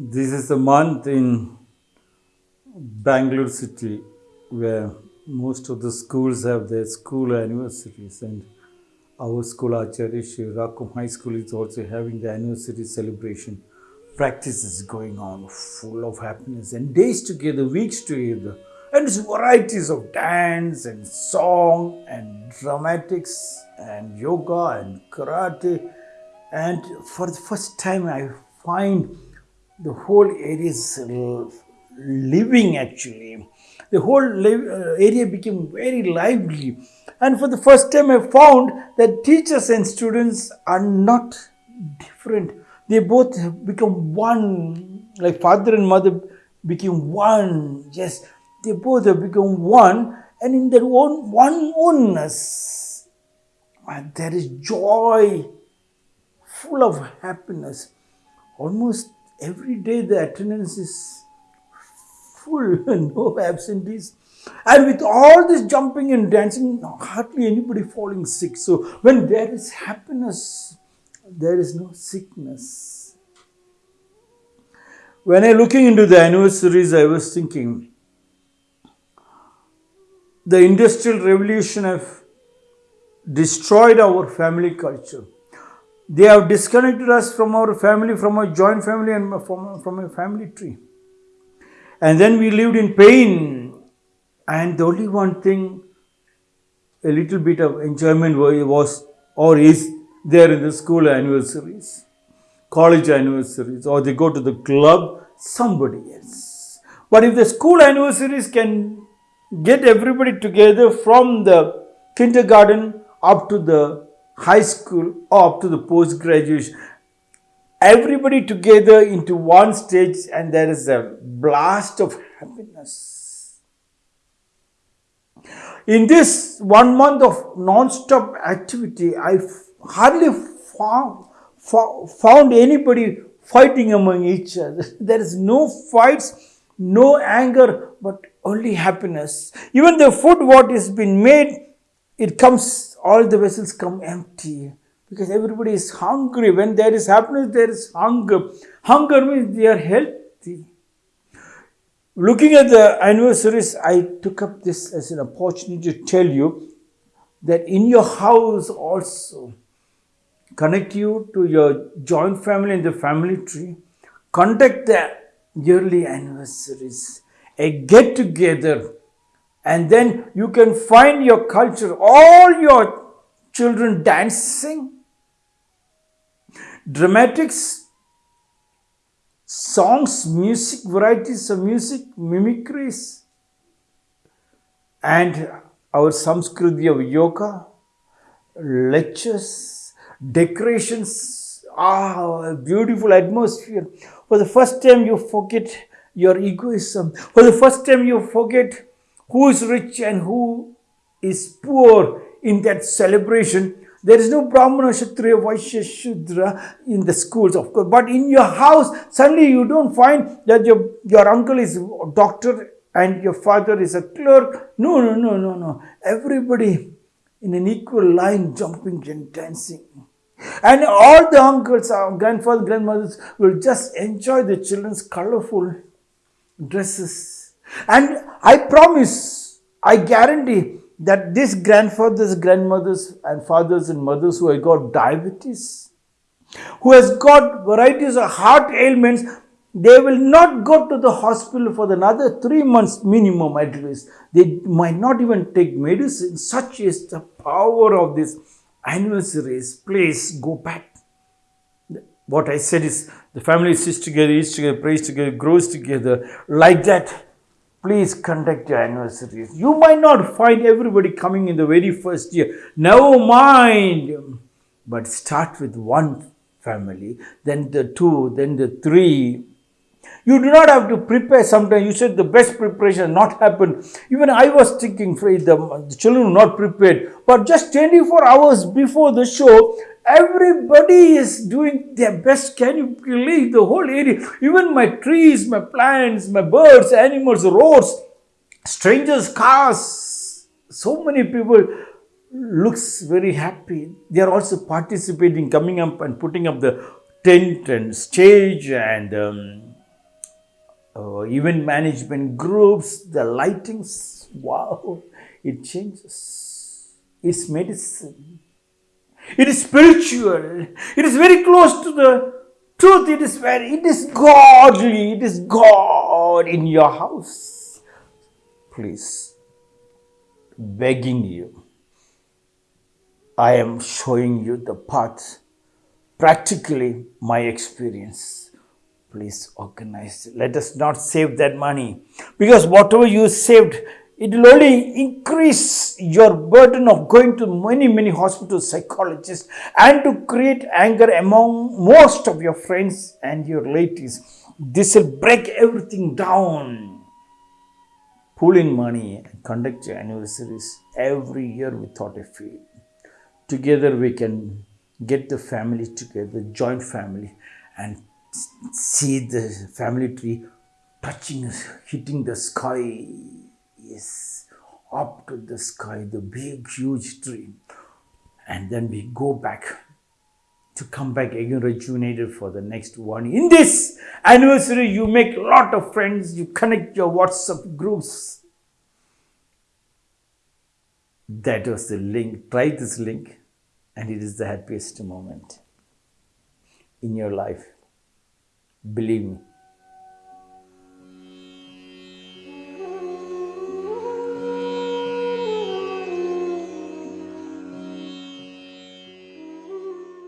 This is a month in Bangalore city where most of the schools have their school anniversaries and our school Acharya Shri Rakum High School is also having the anniversary celebration. Practice is going on full of happiness and days together, weeks together. And varieties of dance and song and dramatics and yoga and karate. And for the first time I find the whole area is living actually. The whole uh, area became very lively. And for the first time, I found that teachers and students are not different. They both have become one, like father and mother became one. Yes, they both have become one. And in their own one oneness, there is joy, full of happiness. Almost every day the attendance is full, no absentees. And with all this jumping and dancing, hardly anybody falling sick. So when there is happiness, there is no sickness. When I looking into the anniversaries, I was thinking the industrial revolution have destroyed our family culture. They have disconnected us from our family, from our joint family, and from, from a family tree. And then we lived in pain. And the only one thing, a little bit of enjoyment was or is there in the school anniversaries, college anniversaries, or they go to the club, somebody else. But if the school anniversaries can get everybody together from the kindergarten up to the high school up to the post graduation, everybody together into one stage and there is a blast of happiness. In this one month of non-stop activity, I hardly found, found anybody fighting among each other. There is no fights, no anger, but only happiness. Even the food what is been made, it comes, all the vessels come empty because everybody is hungry. When there is happiness, there is hunger. Hunger means they are healthy. Looking at the anniversaries, I took up this as an opportunity to tell you that in your house also, connect you to your joint family and the family tree, conduct the yearly anniversaries, a get together, and then you can find your culture, all your children dancing, dramatics, songs, music, varieties of music, mimicries, and our Samskriti of yoga, lectures, decorations, ah, beautiful atmosphere. For the first time, you forget your egoism. For the first time, you forget who is rich and who is poor in that celebration there is no Brahmana, Kshatriya, Vaishya, Shudra in the schools, of course. But in your house, suddenly you don't find that your, your uncle is a doctor and your father is a clerk. No, no, no, no, no. Everybody in an equal line jumping and dancing. And all the uncles, uh, our grandfathers, grandmothers will just enjoy the children's colorful dresses. And I promise, I guarantee, that these grandfathers, grandmothers, and fathers and mothers who have got diabetes, who has got varieties of heart ailments, they will not go to the hospital for another three months minimum at least. They might not even take medicine. Such is the power of this anniversaries. Please go back. What I said is the family sits together, eats together, prays together, grows together. Like that, please conduct your anniversaries. You might not find everybody coming in the very first year. Never mind. But start with one family, then the two, then the three. You do not have to prepare sometimes. You said the best preparation not happen. Even I was thinking, the, the children were not prepared. But just 24 hours before the show, Everybody is doing their best. Can you believe the whole area? Even my trees, my plants, my birds, animals, roads, strangers' cars. So many people looks very happy. They are also participating, coming up and putting up the tent and stage and um, uh, event management groups, the lightings. Wow, it changes. It's medicine. It is spiritual. It is very close to the truth. It is very, it is godly. It is God in your house. Please, begging you, I am showing you the path. Practically, my experience. Please organize. Let us not save that money because whatever you saved it will only increase your burden of going to many, many hospital psychologists and to create anger among most of your friends and your relatives. This will break everything down. Pull in money and conduct your anniversaries every year without a fee. Together we can get the family together, joint family, and see the family tree touching, hitting the sky is up to the sky, the big, huge tree. And then we go back to come back again rejuvenated for the next one. In this anniversary, you make a lot of friends, you connect your WhatsApp groups. That was the link. Try this link, and it is the happiest moment in your life. Believe me,